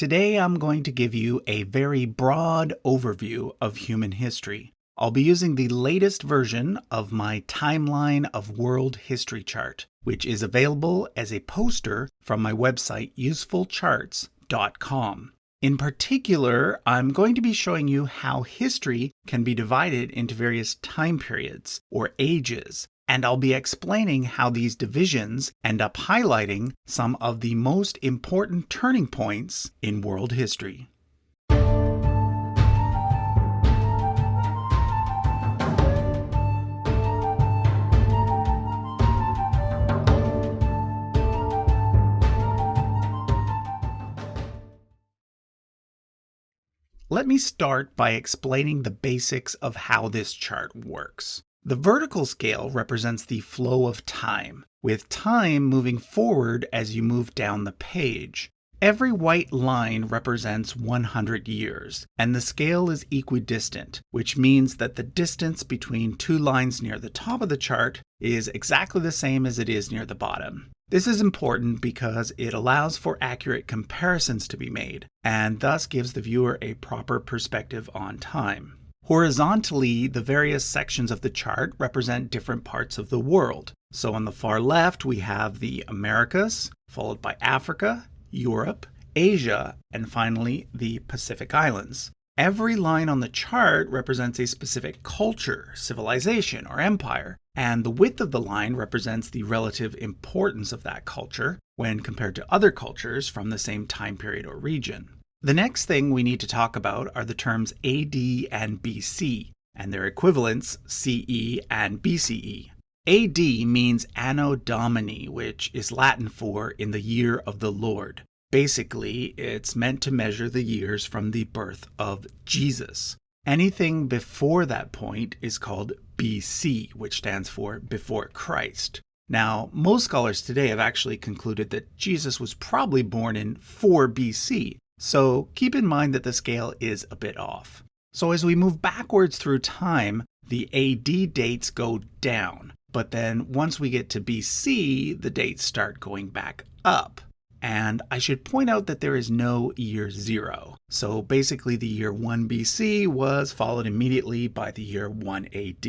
Today I'm going to give you a very broad overview of human history. I'll be using the latest version of my Timeline of World History chart, which is available as a poster from my website usefulcharts.com. In particular, I'm going to be showing you how history can be divided into various time periods or ages, and I'll be explaining how these divisions end up highlighting some of the most important turning points in world history. Let me start by explaining the basics of how this chart works. The vertical scale represents the flow of time, with time moving forward as you move down the page. Every white line represents 100 years, and the scale is equidistant, which means that the distance between two lines near the top of the chart is exactly the same as it is near the bottom. This is important because it allows for accurate comparisons to be made, and thus gives the viewer a proper perspective on time. Horizontally, the various sections of the chart represent different parts of the world. So on the far left, we have the Americas, followed by Africa, Europe, Asia, and finally the Pacific Islands. Every line on the chart represents a specific culture, civilization, or empire, and the width of the line represents the relative importance of that culture when compared to other cultures from the same time period or region. The next thing we need to talk about are the terms AD and BC, and their equivalents CE and BCE. AD means Anno Domini, which is Latin for in the year of the Lord. Basically, it's meant to measure the years from the birth of Jesus. Anything before that point is called BC, which stands for before Christ. Now, most scholars today have actually concluded that Jesus was probably born in 4 BC, so keep in mind that the scale is a bit off. So as we move backwards through time, the AD dates go down, but then once we get to BC, the dates start going back up. And I should point out that there is no year zero. So basically the year 1 BC was followed immediately by the year 1 AD.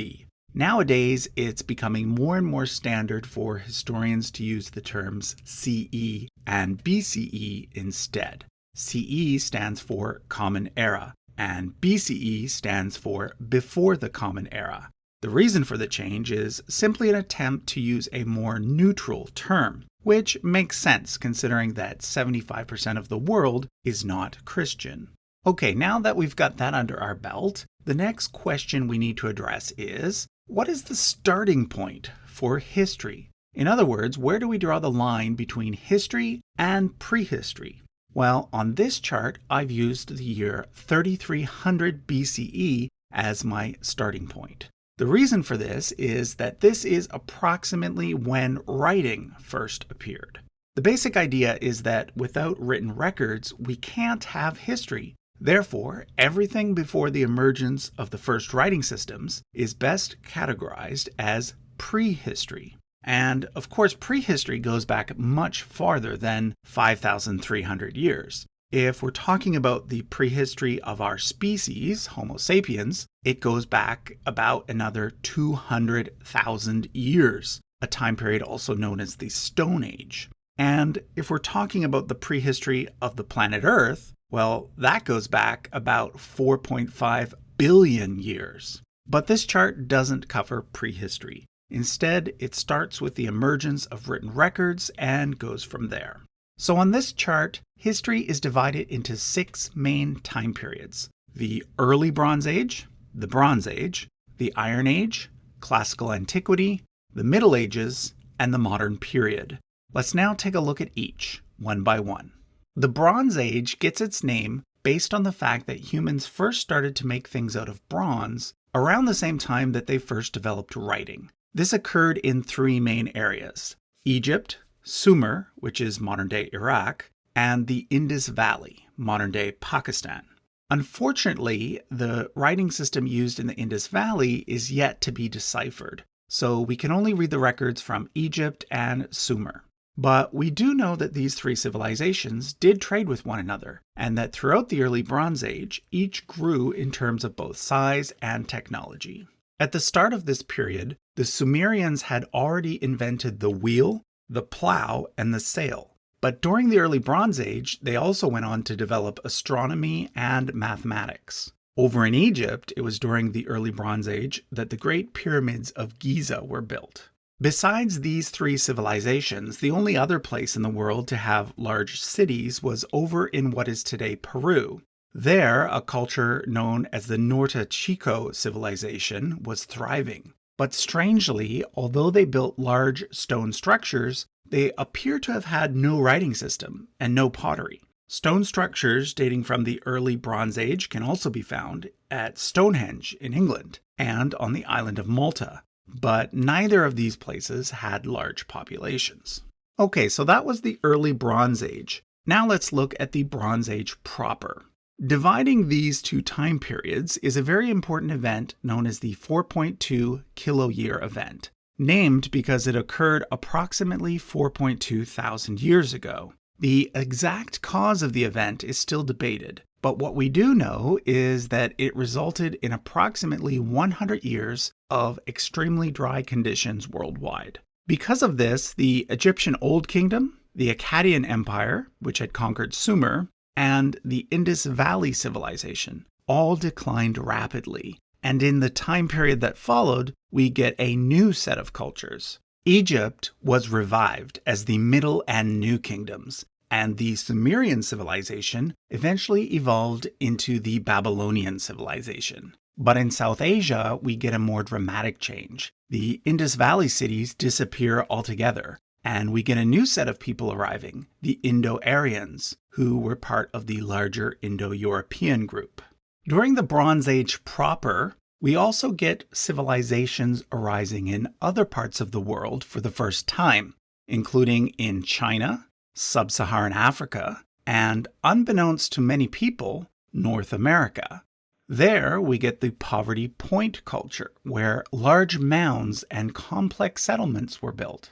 Nowadays, it's becoming more and more standard for historians to use the terms CE and BCE instead. CE stands for Common Era, and BCE stands for Before the Common Era. The reason for the change is simply an attempt to use a more neutral term which makes sense considering that 75% of the world is not Christian. Okay, now that we've got that under our belt, the next question we need to address is, what is the starting point for history? In other words, where do we draw the line between history and prehistory? Well, on this chart, I've used the year 3300 BCE as my starting point. The reason for this is that this is approximately when writing first appeared. The basic idea is that without written records, we can't have history. Therefore, everything before the emergence of the first writing systems is best categorized as prehistory. And of course, prehistory goes back much farther than 5,300 years. If we're talking about the prehistory of our species, Homo sapiens, it goes back about another 200,000 years, a time period also known as the Stone Age. And if we're talking about the prehistory of the planet Earth, well, that goes back about 4.5 billion years. But this chart doesn't cover prehistory. Instead, it starts with the emergence of written records and goes from there. So on this chart, history is divided into six main time periods. The Early Bronze Age, the Bronze Age, the Iron Age, Classical Antiquity, the Middle Ages, and the Modern Period. Let's now take a look at each, one by one. The Bronze Age gets its name based on the fact that humans first started to make things out of bronze around the same time that they first developed writing. This occurred in three main areas Egypt, Sumer, which is modern day Iraq, and the Indus Valley, modern day Pakistan. Unfortunately, the writing system used in the Indus Valley is yet to be deciphered, so we can only read the records from Egypt and Sumer. But we do know that these three civilizations did trade with one another, and that throughout the early Bronze Age, each grew in terms of both size and technology. At the start of this period, the Sumerians had already invented the wheel, the plow, and the sail. But during the early Bronze Age, they also went on to develop astronomy and mathematics. Over in Egypt, it was during the early Bronze Age that the Great Pyramids of Giza were built. Besides these three civilizations, the only other place in the world to have large cities was over in what is today Peru, there, a culture known as the Norte Chico civilization was thriving. But strangely, although they built large stone structures, they appear to have had no writing system and no pottery. Stone structures dating from the early Bronze Age can also be found at Stonehenge in England and on the island of Malta, but neither of these places had large populations. Okay, so that was the early Bronze Age. Now let's look at the Bronze Age proper. Dividing these two time periods is a very important event known as the 4.2 kiloyear event, named because it occurred approximately 4.2 thousand years ago. The exact cause of the event is still debated, but what we do know is that it resulted in approximately 100 years of extremely dry conditions worldwide. Because of this, the Egyptian Old Kingdom, the Akkadian Empire, which had conquered Sumer, and the Indus Valley Civilization all declined rapidly. And in the time period that followed, we get a new set of cultures. Egypt was revived as the Middle and New Kingdoms, and the Sumerian civilization eventually evolved into the Babylonian civilization. But in South Asia, we get a more dramatic change. The Indus Valley cities disappear altogether, and we get a new set of people arriving, the Indo-Aryans, who were part of the larger Indo-European group. During the Bronze Age proper, we also get civilizations arising in other parts of the world for the first time, including in China, sub-Saharan Africa, and unbeknownst to many people, North America. There, we get the Poverty Point culture, where large mounds and complex settlements were built.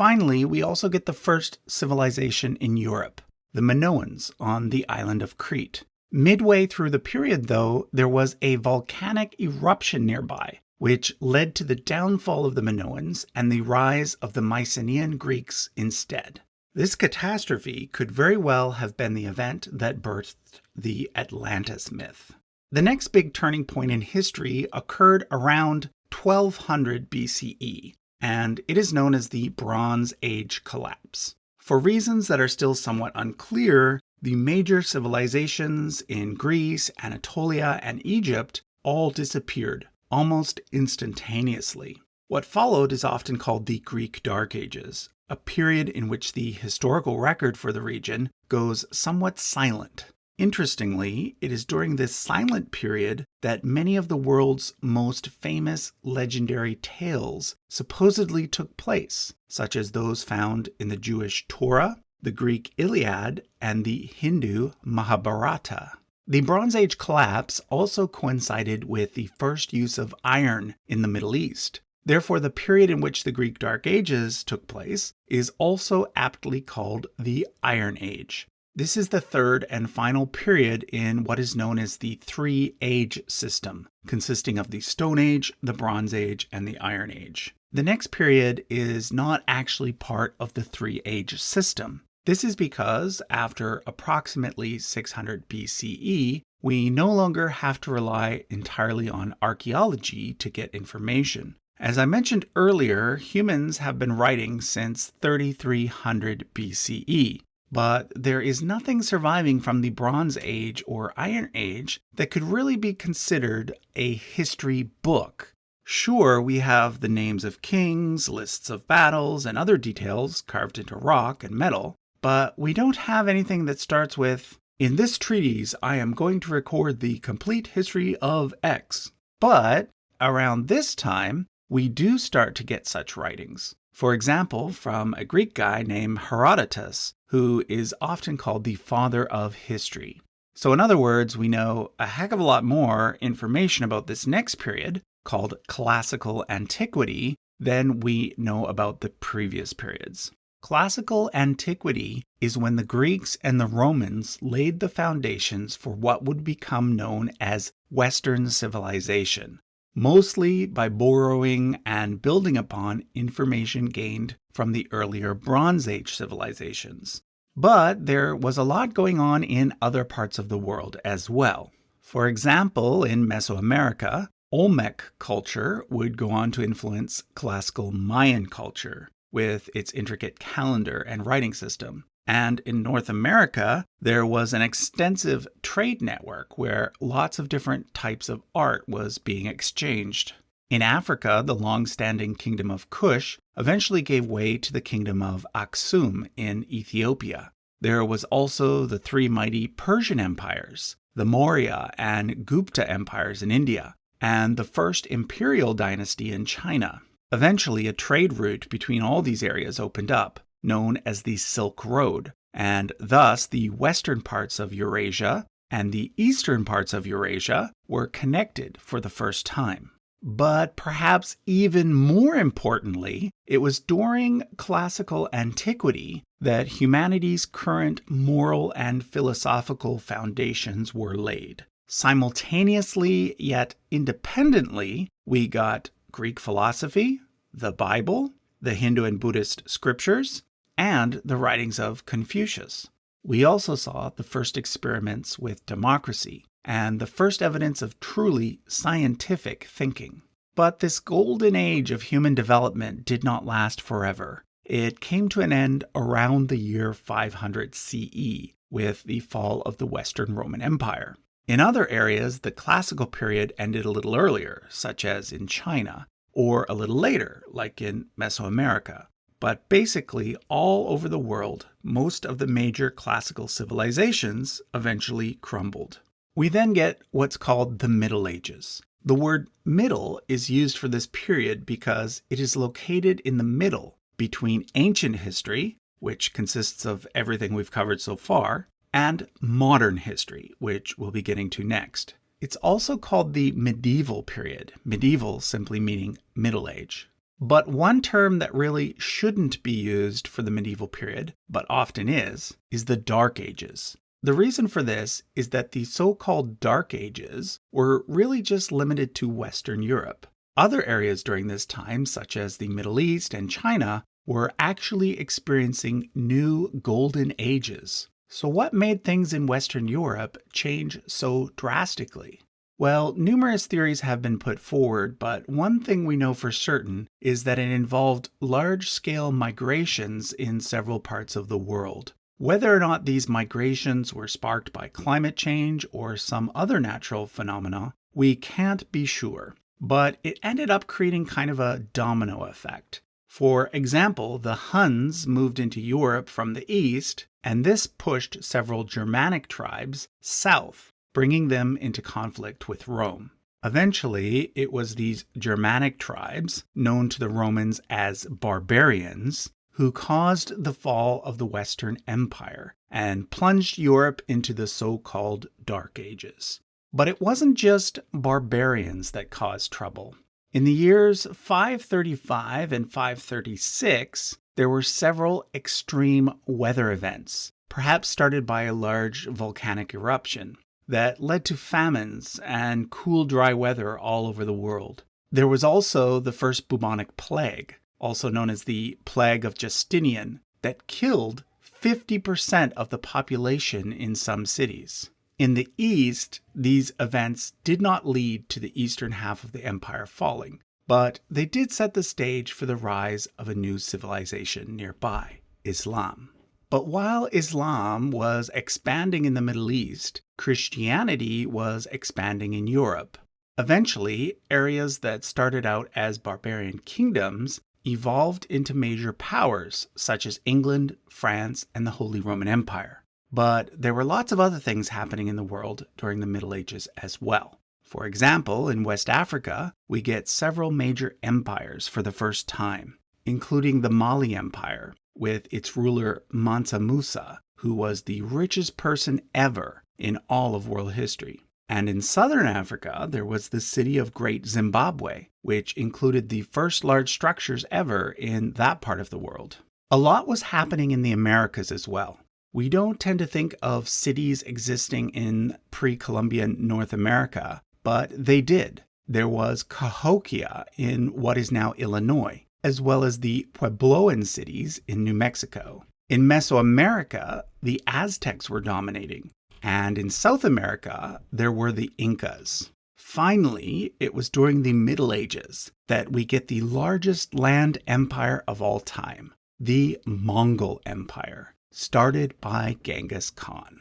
Finally, we also get the first civilization in Europe, the Minoans on the island of Crete. Midway through the period, though, there was a volcanic eruption nearby, which led to the downfall of the Minoans and the rise of the Mycenaean Greeks instead. This catastrophe could very well have been the event that birthed the Atlantis myth. The next big turning point in history occurred around 1200 BCE, and it is known as the Bronze Age collapse. For reasons that are still somewhat unclear, the major civilizations in Greece, Anatolia, and Egypt all disappeared almost instantaneously. What followed is often called the Greek Dark Ages, a period in which the historical record for the region goes somewhat silent. Interestingly, it is during this silent period that many of the world's most famous legendary tales supposedly took place, such as those found in the Jewish Torah, the Greek Iliad, and the Hindu Mahabharata. The Bronze Age collapse also coincided with the first use of iron in the Middle East. Therefore, the period in which the Greek Dark Ages took place is also aptly called the Iron Age. This is the third and final period in what is known as the Three Age system, consisting of the Stone Age, the Bronze Age, and the Iron Age. The next period is not actually part of the Three Age system. This is because after approximately 600 BCE, we no longer have to rely entirely on archaeology to get information. As I mentioned earlier, humans have been writing since 3300 BCE. But there is nothing surviving from the Bronze Age or Iron Age that could really be considered a history book. Sure, we have the names of kings, lists of battles, and other details carved into rock and metal, but we don't have anything that starts with, in this treatise I am going to record the complete history of X. But around this time, we do start to get such writings. For example, from a Greek guy named Herodotus, who is often called the father of history. So, in other words, we know a heck of a lot more information about this next period, called classical antiquity, than we know about the previous periods. Classical antiquity is when the Greeks and the Romans laid the foundations for what would become known as Western civilization, mostly by borrowing and building upon information gained from the earlier Bronze Age civilizations. But there was a lot going on in other parts of the world as well. For example, in Mesoamerica, Olmec culture would go on to influence classical Mayan culture with its intricate calendar and writing system. And in North America, there was an extensive trade network where lots of different types of art was being exchanged. In Africa, the long standing kingdom of Kush eventually gave way to the kingdom of Aksum in Ethiopia. There was also the three mighty Persian empires, the Maurya and Gupta empires in India, and the first imperial dynasty in China. Eventually, a trade route between all these areas opened up, known as the Silk Road, and thus the western parts of Eurasia and the eastern parts of Eurasia were connected for the first time. But perhaps even more importantly, it was during classical antiquity that humanity's current moral and philosophical foundations were laid. Simultaneously, yet independently, we got Greek philosophy, the Bible, the Hindu and Buddhist scriptures, and the writings of Confucius. We also saw the first experiments with democracy and the first evidence of truly scientific thinking. But this golden age of human development did not last forever. It came to an end around the year 500 CE with the fall of the Western Roman Empire. In other areas, the classical period ended a little earlier, such as in China, or a little later, like in Mesoamerica. But basically, all over the world, most of the major classical civilizations eventually crumbled. We then get what's called the Middle Ages. The word middle is used for this period because it is located in the middle between ancient history, which consists of everything we've covered so far, and modern history, which we'll be getting to next. It's also called the medieval period, medieval simply meaning Middle Age. But one term that really shouldn't be used for the medieval period, but often is, is the Dark Ages. The reason for this is that the so-called Dark Ages were really just limited to Western Europe. Other areas during this time, such as the Middle East and China, were actually experiencing new golden ages. So, what made things in Western Europe change so drastically? Well, numerous theories have been put forward, but one thing we know for certain is that it involved large scale migrations in several parts of the world. Whether or not these migrations were sparked by climate change or some other natural phenomena, we can't be sure. But it ended up creating kind of a domino effect. For example, the Huns moved into Europe from the east, and this pushed several Germanic tribes south, bringing them into conflict with Rome. Eventually, it was these Germanic tribes, known to the Romans as barbarians, who caused the fall of the Western Empire and plunged Europe into the so called Dark Ages. But it wasn't just barbarians that caused trouble. In the years 535 and 536, there were several extreme weather events, perhaps started by a large volcanic eruption, that led to famines and cool, dry weather all over the world. There was also the first bubonic plague, also known as the Plague of Justinian, that killed 50% of the population in some cities. In the east, these events did not lead to the eastern half of the empire falling, but they did set the stage for the rise of a new civilization nearby, Islam. But while Islam was expanding in the Middle East, Christianity was expanding in Europe. Eventually, areas that started out as barbarian kingdoms evolved into major powers such as England, France, and the Holy Roman Empire. But there were lots of other things happening in the world during the Middle Ages as well. For example, in West Africa, we get several major empires for the first time, including the Mali Empire, with its ruler Mansa Musa, who was the richest person ever in all of world history. And in southern Africa, there was the city of Great Zimbabwe, which included the first large structures ever in that part of the world. A lot was happening in the Americas as well. We don't tend to think of cities existing in pre Columbian North America, but they did. There was Cahokia in what is now Illinois, as well as the Puebloan cities in New Mexico. In Mesoamerica, the Aztecs were dominating, and in South America, there were the Incas. Finally, it was during the Middle Ages that we get the largest land empire of all time, the Mongol Empire started by Genghis Khan.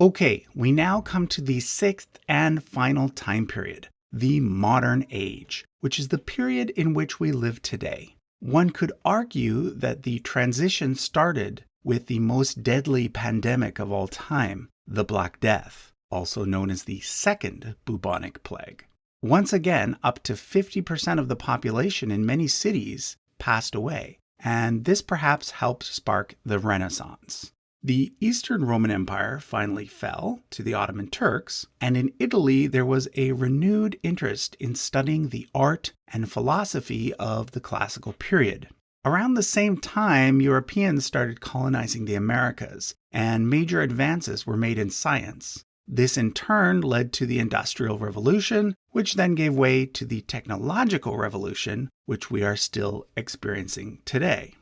Okay, we now come to the sixth and final time period, the modern age, which is the period in which we live today. One could argue that the transition started with the most deadly pandemic of all time, the Black Death, also known as the Second Bubonic Plague. Once again, up to 50% of the population in many cities passed away, and this perhaps helped spark the Renaissance. The Eastern Roman Empire finally fell to the Ottoman Turks, and in Italy there was a renewed interest in studying the art and philosophy of the classical period. Around the same time, Europeans started colonizing the Americas, and major advances were made in science. This in turn led to the Industrial Revolution, which then gave way to the Technological Revolution, which we are still experiencing today.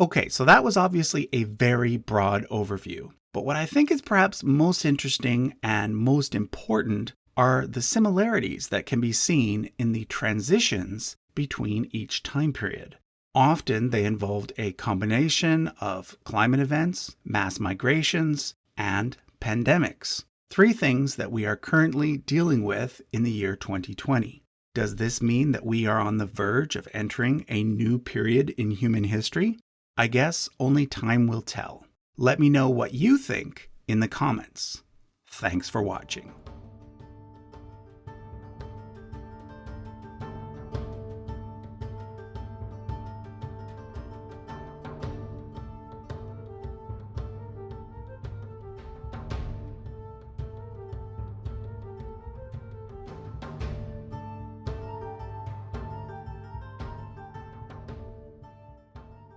Okay, so that was obviously a very broad overview. But what I think is perhaps most interesting and most important are the similarities that can be seen in the transitions between each time period. Often they involved a combination of climate events, mass migrations, and pandemics. Three things that we are currently dealing with in the year 2020. Does this mean that we are on the verge of entering a new period in human history? I guess only time will tell. Let me know what you think in the comments. Thanks for watching.